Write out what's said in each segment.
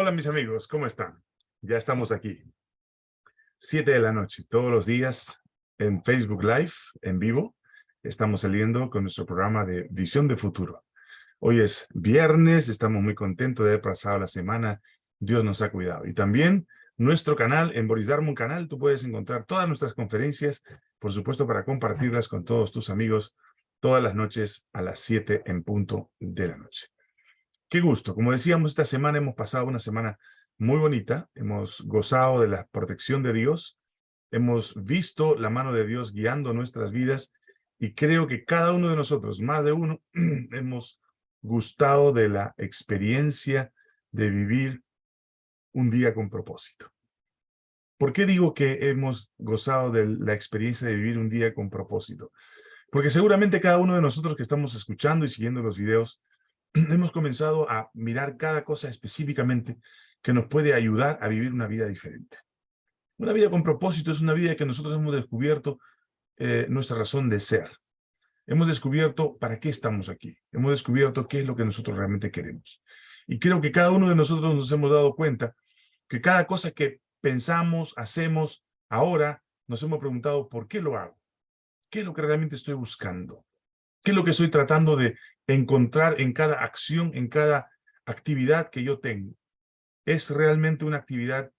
Hola mis amigos, ¿cómo están? Ya estamos aquí. Siete de la noche, todos los días en Facebook Live, en vivo. Estamos saliendo con nuestro programa de Visión de Futuro. Hoy es viernes, estamos muy contentos de haber pasado la semana. Dios nos ha cuidado. Y también nuestro canal, en Boris Darmon Canal, tú puedes encontrar todas nuestras conferencias, por supuesto para compartirlas con todos tus amigos todas las noches a las 7 en punto de la noche. Qué gusto. Como decíamos, esta semana hemos pasado una semana muy bonita. Hemos gozado de la protección de Dios. Hemos visto la mano de Dios guiando nuestras vidas. Y creo que cada uno de nosotros, más de uno, hemos gustado de la experiencia de vivir un día con propósito. ¿Por qué digo que hemos gozado de la experiencia de vivir un día con propósito? Porque seguramente cada uno de nosotros que estamos escuchando y siguiendo los videos hemos comenzado a mirar cada cosa específicamente que nos puede ayudar a vivir una vida diferente. Una vida con propósito es una vida que nosotros hemos descubierto eh, nuestra razón de ser. Hemos descubierto para qué estamos aquí. Hemos descubierto qué es lo que nosotros realmente queremos. Y creo que cada uno de nosotros nos hemos dado cuenta que cada cosa que pensamos, hacemos, ahora nos hemos preguntado ¿por qué lo hago? ¿Qué es lo que realmente estoy buscando? ¿Qué es lo que estoy tratando de encontrar en cada acción, en cada actividad que yo tengo? ¿Es realmente una actividad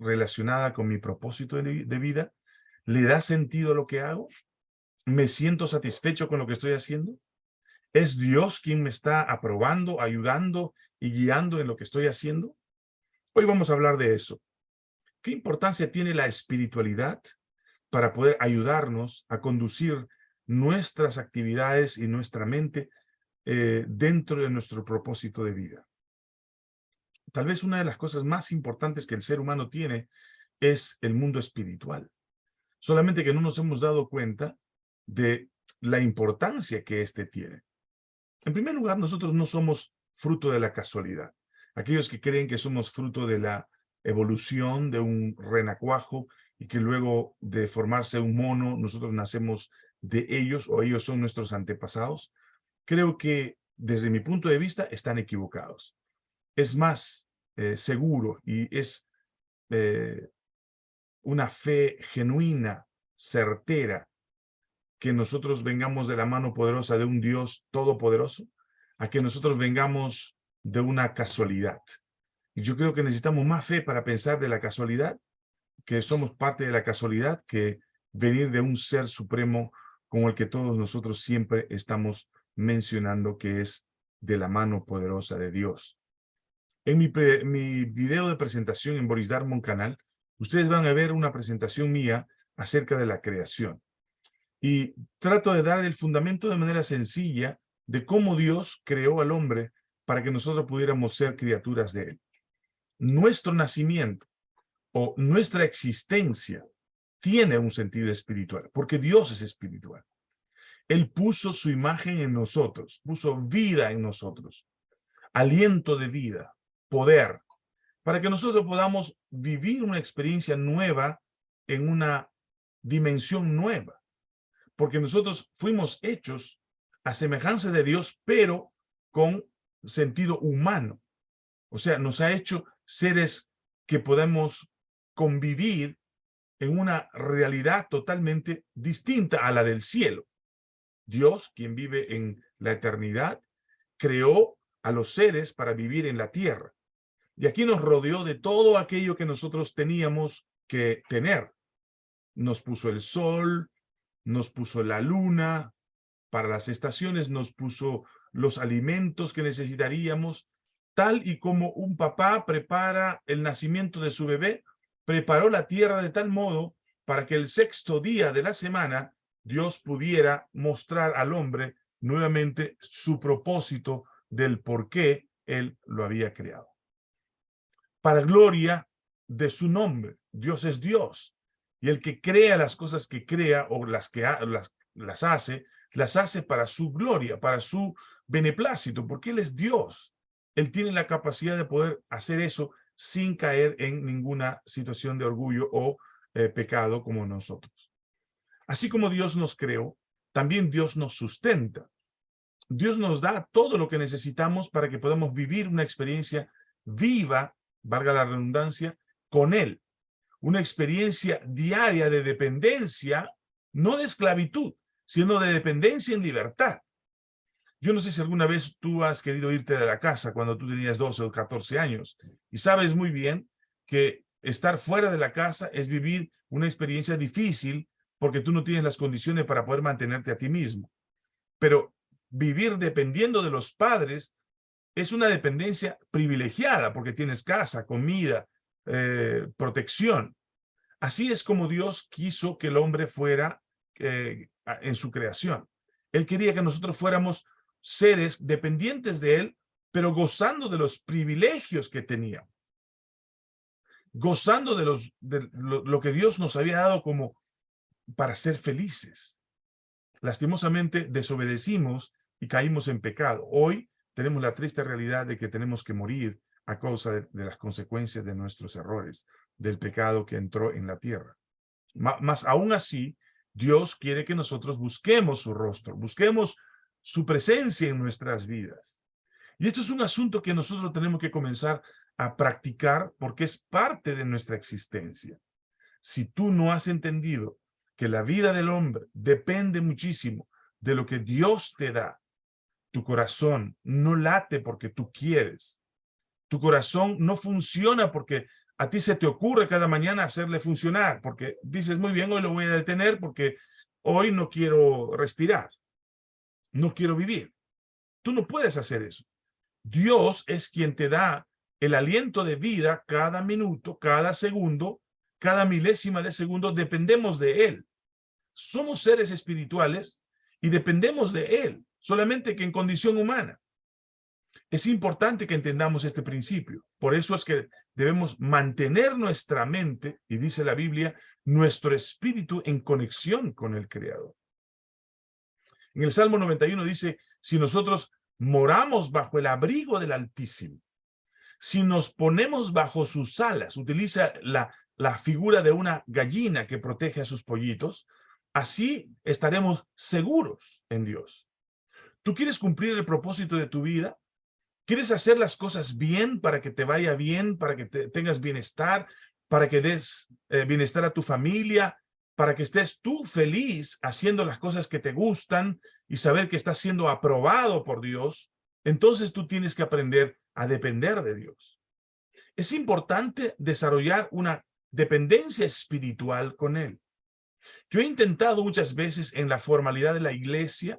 relacionada con mi propósito de, vida? ¿Le da sentido a lo que hago? ¿Me siento satisfecho con lo que estoy haciendo? ¿Es Dios quien me está aprobando, ayudando y guiando en lo que estoy haciendo? Hoy vamos a hablar de eso. ¿Qué importancia tiene la espiritualidad para poder ayudarnos a conducir nuestras actividades y nuestra mente eh, dentro de nuestro propósito de vida. Tal vez una de las cosas más importantes que el ser humano tiene es el mundo espiritual. Solamente que no nos hemos dado cuenta de la importancia que éste tiene. En primer lugar, nosotros no somos fruto de la casualidad. Aquellos que creen que somos fruto de la evolución de un renacuajo y que luego de formarse un mono, nosotros nacemos de ellos o ellos son nuestros antepasados, creo que desde mi punto de vista están equivocados. Es más eh, seguro y es eh, una fe genuina, certera, que nosotros vengamos de la mano poderosa de un Dios todopoderoso, a que nosotros vengamos de una casualidad. Y yo creo que necesitamos más fe para pensar de la casualidad, que somos parte de la casualidad, que venir de un ser supremo como el que todos nosotros siempre estamos mencionando que es de la mano poderosa de Dios. En mi, mi video de presentación en Boris Darmon canal, ustedes van a ver una presentación mía acerca de la creación. Y trato de dar el fundamento de manera sencilla de cómo Dios creó al hombre para que nosotros pudiéramos ser criaturas de él. Nuestro nacimiento o nuestra existencia tiene un sentido espiritual, porque Dios es espiritual. Él puso su imagen en nosotros, puso vida en nosotros, aliento de vida, poder, para que nosotros podamos vivir una experiencia nueva en una dimensión nueva. Porque nosotros fuimos hechos a semejanza de Dios, pero con sentido humano. O sea, nos ha hecho seres que podemos convivir en una realidad totalmente distinta a la del cielo. Dios, quien vive en la eternidad, creó a los seres para vivir en la tierra. Y aquí nos rodeó de todo aquello que nosotros teníamos que tener. Nos puso el sol, nos puso la luna, para las estaciones nos puso los alimentos que necesitaríamos, tal y como un papá prepara el nacimiento de su bebé, preparó la tierra de tal modo para que el sexto día de la semana Dios pudiera mostrar al hombre nuevamente su propósito del por qué él lo había creado. Para gloria de su nombre, Dios es Dios. Y el que crea las cosas que crea o las que las, las hace, las hace para su gloria, para su beneplácito, porque Él es Dios. Él tiene la capacidad de poder hacer eso sin caer en ninguna situación de orgullo o eh, pecado como nosotros. Así como Dios nos creó, también Dios nos sustenta. Dios nos da todo lo que necesitamos para que podamos vivir una experiencia viva valga la redundancia, con Él. Una experiencia diaria de dependencia, no de esclavitud, sino de dependencia en libertad. Yo no sé si alguna vez tú has querido irte de la casa cuando tú tenías 12 o 14 años y sabes muy bien que estar fuera de la casa es vivir una experiencia difícil porque tú no tienes las condiciones para poder mantenerte a ti mismo. Pero vivir dependiendo de los padres es una dependencia privilegiada porque tienes casa, comida, eh, protección. Así es como Dios quiso que el hombre fuera eh, en su creación. Él quería que nosotros fuéramos seres dependientes de Él, pero gozando de los privilegios que teníamos. Gozando de, los, de lo que Dios nos había dado como para ser felices. Lastimosamente desobedecimos y caímos en pecado. Hoy tenemos la triste realidad de que tenemos que morir a causa de, las consecuencias de nuestros errores, del pecado que entró en la tierra. Más aún así, Dios quiere que nosotros busquemos su rostro, busquemos su presencia en nuestras vidas. Y esto es un asunto que nosotros tenemos que comenzar a practicar porque es parte de nuestra existencia. Si tú no has entendido que la vida del hombre depende muchísimo de lo que Dios te da, tu corazón no late porque tú quieres. Tu corazón no funciona porque a ti se te ocurre cada mañana hacerle funcionar, porque dices, muy bien, hoy lo voy a detener porque hoy no quiero respirar, no quiero vivir. Tú no puedes hacer eso. Dios es quien te da el aliento de vida cada minuto, cada segundo, cada milésima de segundo, dependemos de Él. Somos seres espirituales y dependemos de Él solamente que en condición humana. Es importante que entendamos este principio. Por eso es que debemos mantener nuestra mente, y dice la Biblia, nuestro espíritu en conexión con el Creador. En el Salmo 91 dice, si nosotros moramos bajo el abrigo del Altísimo, si nos ponemos bajo sus alas, utiliza la, la figura de una gallina que protege a sus pollitos, así estaremos seguros en Dios. ¿Tú quieres cumplir el propósito de tu vida? ¿Quieres hacer las cosas bien para que te vaya bien, para que tengas bienestar, para que des eh, bienestar a tu familia, para que estés tú feliz haciendo las cosas que te gustan y saber que estás siendo aprobado por Dios? Entonces tú tienes que aprender a depender de Dios. Es importante desarrollar una dependencia espiritual con Él. Yo he intentado muchas veces en la formalidad de la iglesia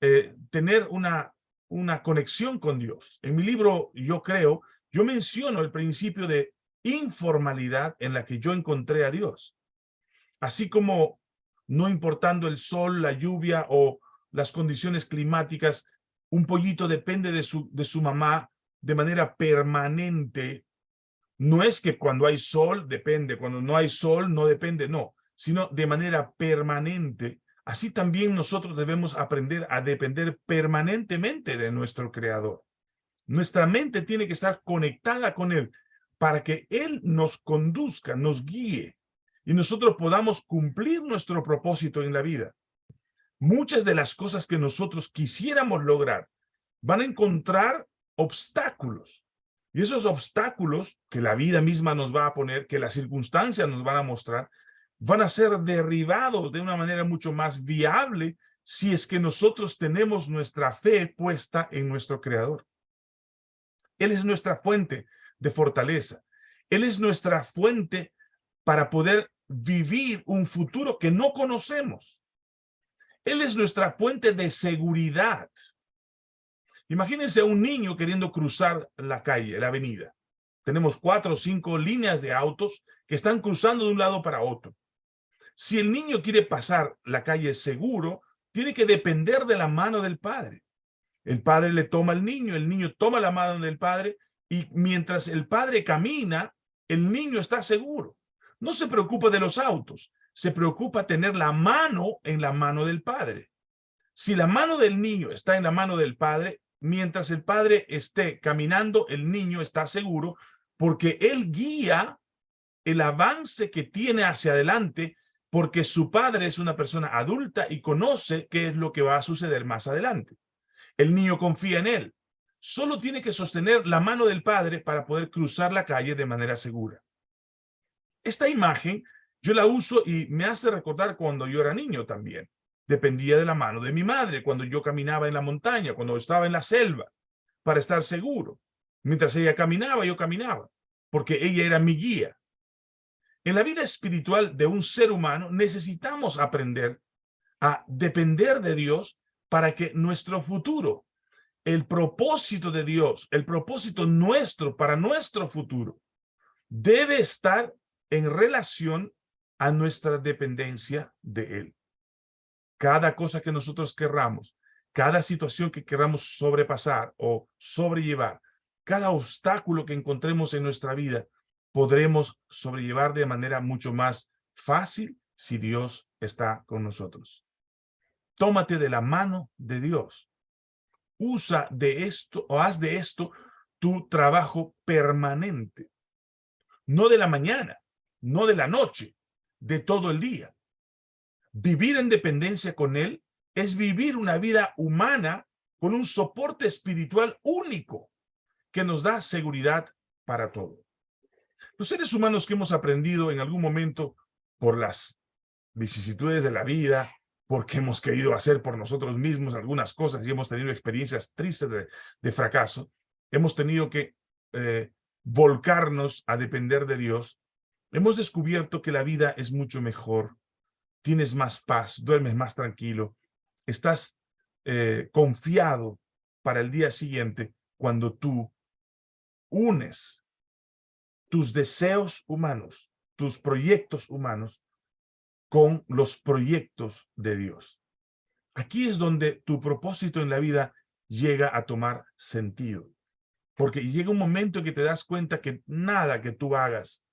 eh, tener una, una conexión con Dios. En mi libro, yo creo, yo menciono el principio de informalidad en la que yo encontré a Dios. Así como no importando el sol, la lluvia o las condiciones climáticas, un pollito depende de su, de su mamá de manera permanente. No es que cuando hay sol depende, cuando no hay sol no depende, no, sino de manera permanente. Así también nosotros debemos aprender a depender permanentemente de nuestro Creador. Nuestra mente tiene que estar conectada con Él para que Él nos conduzca, nos guíe y nosotros podamos cumplir nuestro propósito en la vida. Muchas de las cosas que nosotros quisiéramos lograr van a encontrar obstáculos. Y esos obstáculos que la vida misma nos va a poner, que las circunstancias nos van a mostrar, van a ser derribados de una manera mucho más viable si es que nosotros tenemos nuestra fe puesta en nuestro Creador. Él es nuestra fuente de fortaleza. Él es nuestra fuente para poder vivir un futuro que no conocemos. Él es nuestra fuente de seguridad. Imagínense a un niño queriendo cruzar la calle, la avenida. Tenemos cuatro o cinco líneas de autos que están cruzando de un lado para otro. Si el niño quiere pasar la calle seguro, tiene que depender de la mano del padre. El padre le toma al niño, el niño toma la mano del padre y mientras el padre camina, el niño está seguro. No se preocupa de los autos, se preocupa tener la mano en la mano del padre. Si la mano del niño está en la mano del padre, mientras el padre esté caminando, el niño está seguro porque él guía el avance que tiene hacia adelante porque su padre es una persona adulta y conoce qué es lo que va a suceder más adelante. El niño confía en él. solo tiene que sostener la mano del padre para poder cruzar la calle de manera segura. Esta imagen yo la uso y me hace recordar cuando yo era niño también. Dependía de la mano de mi madre cuando yo caminaba en la montaña, cuando estaba en la selva, para estar seguro. Mientras ella caminaba, yo caminaba, porque ella era mi guía. En la vida espiritual de un ser humano necesitamos aprender a depender de Dios para que nuestro futuro, el propósito de Dios, el propósito nuestro para nuestro futuro, debe estar en relación a nuestra dependencia de Él. Cada cosa que nosotros querramos, cada situación que queramos sobrepasar o sobrellevar, cada obstáculo que encontremos en nuestra vida, podremos sobrellevar de manera mucho más fácil si Dios está con nosotros. Tómate de la mano de Dios. Usa de esto o haz de esto tu trabajo permanente. No de la mañana, no de la noche, de todo el día. Vivir en dependencia con Él es vivir una vida humana con un soporte espiritual único que nos da seguridad para todo. Los seres humanos que hemos aprendido en algún momento por las vicisitudes de la vida, porque hemos querido hacer por nosotros mismos algunas cosas y hemos tenido experiencias tristes de, fracaso, hemos tenido que eh, volcarnos a depender de Dios, hemos descubierto que la vida es mucho mejor, tienes más paz, duermes más tranquilo, estás eh, confiado para el día siguiente cuando tú unes tus deseos humanos, tus proyectos humanos con los proyectos de Dios. Aquí es donde tu propósito en la vida llega a tomar sentido. Porque llega un momento en que te das cuenta que nada que tú hagas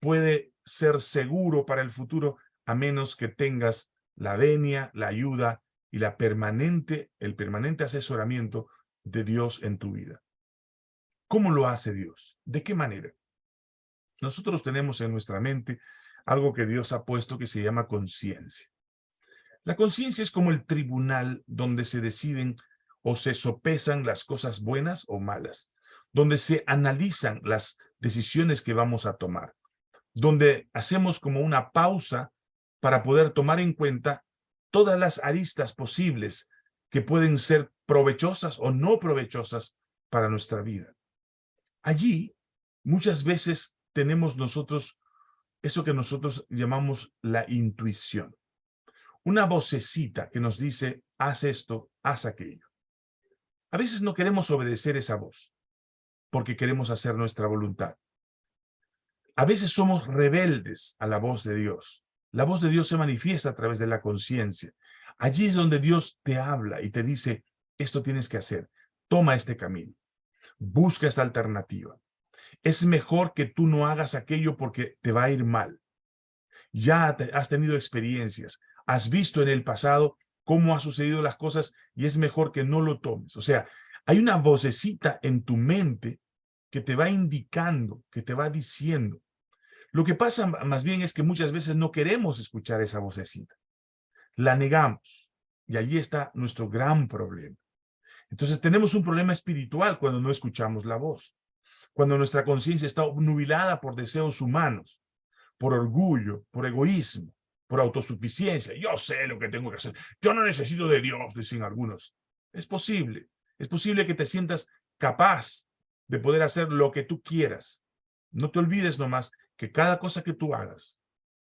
puede ser seguro para el futuro a menos que tengas la venia, la ayuda y la permanente, el permanente asesoramiento de Dios en tu vida. ¿Cómo lo hace Dios? ¿De qué manera? Nosotros tenemos en nuestra mente algo que Dios ha puesto que se llama conciencia. La conciencia es como el tribunal donde se deciden o se sopesan las cosas buenas o malas, donde se analizan las decisiones que vamos a tomar, donde hacemos como una pausa para poder tomar en cuenta todas las aristas posibles que pueden ser provechosas o no provechosas para nuestra vida. Allí, muchas veces tenemos nosotros eso que nosotros llamamos la intuición. Una vocecita que nos dice, haz esto, haz aquello. A veces no queremos obedecer esa voz, porque queremos hacer nuestra voluntad. A veces somos rebeldes a la voz de Dios. La voz de Dios se manifiesta a través de la conciencia. Allí es donde Dios te habla y te dice, esto tienes que hacer, toma este camino, busca esta alternativa. Es mejor que tú no hagas aquello porque te va a ir mal. Ya has tenido experiencias, has visto en el pasado cómo han sucedido las cosas y es mejor que no lo tomes. O sea, hay una vocecita en tu mente que te va indicando, que te va diciendo. Lo que pasa más bien es que muchas veces no queremos escuchar esa vocecita. La negamos. Y allí está nuestro gran problema. Entonces tenemos un problema espiritual cuando no escuchamos la voz cuando nuestra conciencia está obnubilada por deseos humanos, por orgullo, por egoísmo, por autosuficiencia. Yo sé lo que tengo que hacer. Yo no necesito de Dios, dicen algunos. Es posible. Es posible que te sientas capaz de poder hacer lo que tú quieras. No te olvides nomás que cada cosa que tú hagas,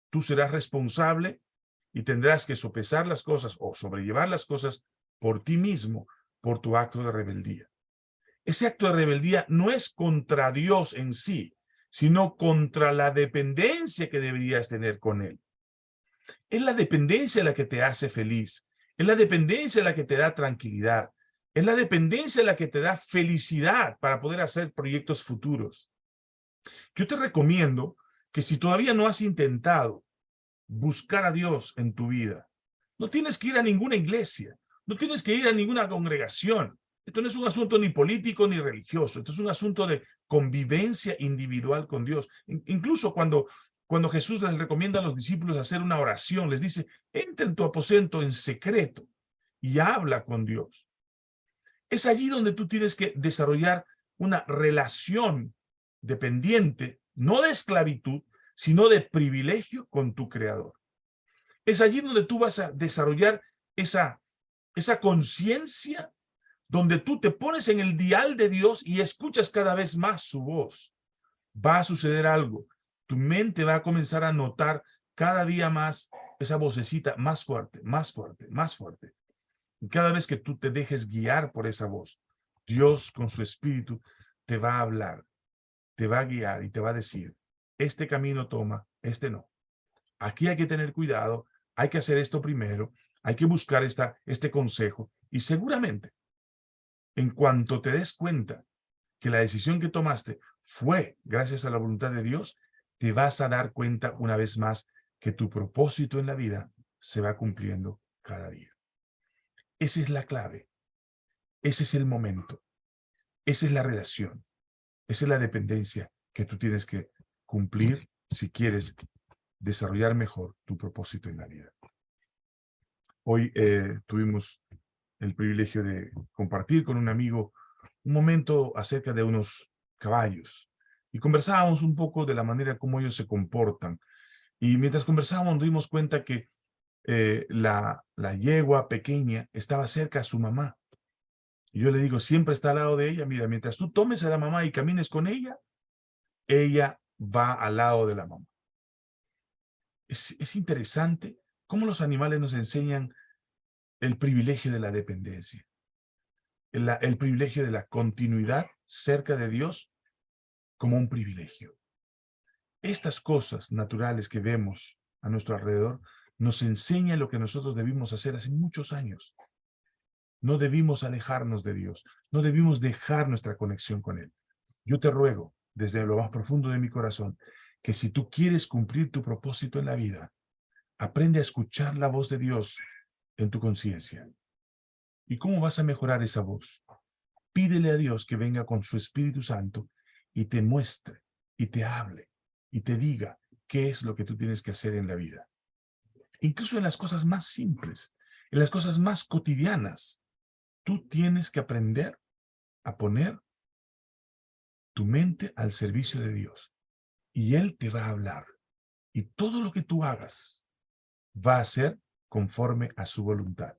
tú serás responsable y tendrás que sopesar las cosas o sobrellevar las cosas por ti mismo, por tu acto de rebeldía. Ese acto de rebeldía no es contra Dios en sí, sino contra la dependencia que deberías tener con Él. Es la dependencia la que te hace feliz. Es la dependencia la que te da tranquilidad. Es la dependencia la que te da felicidad para poder hacer proyectos futuros. Yo te recomiendo que si todavía no has intentado buscar a Dios en tu vida, no tienes que ir a ninguna iglesia, no tienes que ir a ninguna congregación, esto no es un asunto ni político ni religioso, esto es un asunto de convivencia individual con Dios. Incluso cuando, cuando Jesús les recomienda a los discípulos hacer una oración, les dice, entra en tu aposento en secreto y habla con Dios. Es allí donde tú tienes que desarrollar una relación dependiente, no de esclavitud, sino de privilegio con tu creador. Es allí donde tú vas a desarrollar esa, esa conciencia donde tú te pones en el dial de Dios y escuchas cada vez más su voz. Va a suceder algo. Tu mente va a comenzar a notar cada día más esa vocecita más fuerte, más fuerte, más fuerte. Y cada vez que tú te dejes guiar por esa voz, Dios con su espíritu te va a hablar, te va a guiar y te va a decir, este camino toma, este no. Aquí hay que tener cuidado, hay que hacer esto primero, hay que buscar esta, este consejo y seguramente en cuanto te des cuenta que la decisión que tomaste fue gracias a la voluntad de Dios, te vas a dar cuenta una vez más que tu propósito en la vida se va cumpliendo cada día. Esa es la clave. Ese es el momento. Esa es la relación. Esa es la dependencia que tú tienes que cumplir si quieres desarrollar mejor tu propósito en la vida. Hoy eh, tuvimos el privilegio de compartir con un amigo un momento acerca de unos caballos. Y conversábamos un poco de la manera como ellos se comportan. Y mientras conversábamos nos dimos cuenta que eh, la, la yegua pequeña estaba cerca a su mamá. Y yo le digo, siempre está al lado de ella. Mira, mientras tú tomes a la mamá y camines con ella, ella va al lado de la mamá. Es, es interesante cómo los animales nos enseñan el privilegio de la dependencia, el, el privilegio de la continuidad cerca de Dios como un privilegio. Estas cosas naturales que vemos a nuestro alrededor nos enseñan lo que nosotros debimos hacer hace muchos años. No debimos alejarnos de Dios, no debimos dejar nuestra conexión con Él. Yo te ruego, desde lo más profundo de mi corazón, que si tú quieres cumplir tu propósito en la vida, aprende a escuchar la voz de Dios en tu conciencia. ¿Y cómo vas a mejorar esa voz? Pídele a Dios que venga con su Espíritu Santo y te muestre, y te hable, y te diga qué es lo que tú tienes que hacer en la vida. Incluso en las cosas más simples, en las cosas más cotidianas, tú tienes que aprender a poner tu mente al servicio de Dios. Y Él te va a hablar. Y todo lo que tú hagas va a ser conforme a su voluntad.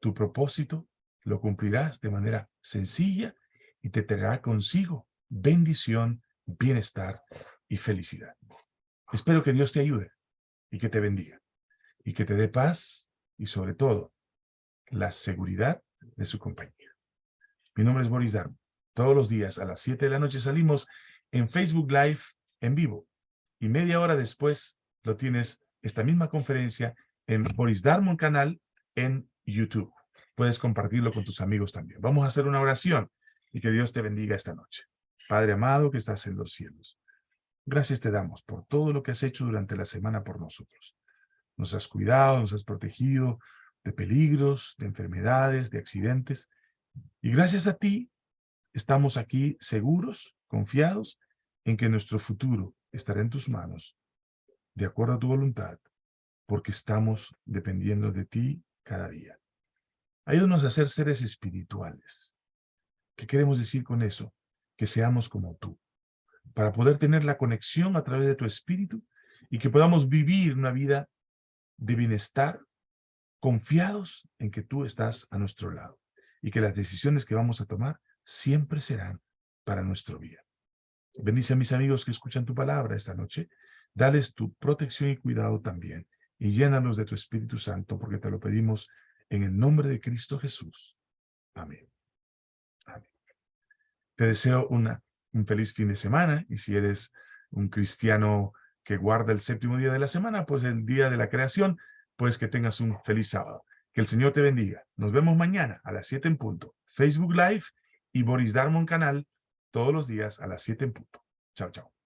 Tu propósito lo cumplirás de manera sencilla y te traerá consigo bendición, bienestar y felicidad. Espero que Dios te ayude y que te bendiga y que te dé paz y sobre todo la seguridad de su compañía. Mi nombre es Boris Darmo. Todos los días a las 7 de la noche salimos en Facebook Live en vivo y media hora después lo tienes esta misma conferencia en Boris Darmon canal en YouTube. Puedes compartirlo con tus amigos también. Vamos a hacer una oración y que Dios te bendiga esta noche. Padre amado que estás en los cielos, gracias te damos por todo lo que has hecho durante la semana por nosotros. Nos has cuidado, nos has protegido de peligros, de enfermedades, de accidentes. Y gracias a ti estamos aquí seguros, confiados en que nuestro futuro estará en tus manos, de acuerdo a tu voluntad, porque estamos dependiendo de ti cada día. Ayúdanos a ser seres espirituales. ¿Qué queremos decir con eso? Que seamos como tú, para poder tener la conexión a través de tu espíritu y que podamos vivir una vida de bienestar, confiados en que tú estás a nuestro lado y que las decisiones que vamos a tomar siempre serán para nuestro bien. Bendice a mis amigos que escuchan tu palabra esta noche. Dales tu protección y cuidado también y llénanos de tu Espíritu Santo, porque te lo pedimos en el nombre de Cristo Jesús. Amén. Amén. Te deseo una, un feliz fin de semana, y si eres un cristiano que guarda el séptimo día de la semana, pues el día de la creación, pues que tengas un feliz sábado. Que el Señor te bendiga. Nos vemos mañana a las 7 en punto. Facebook Live y Boris Darmon Canal todos los días a las 7 en punto. Chao, chao.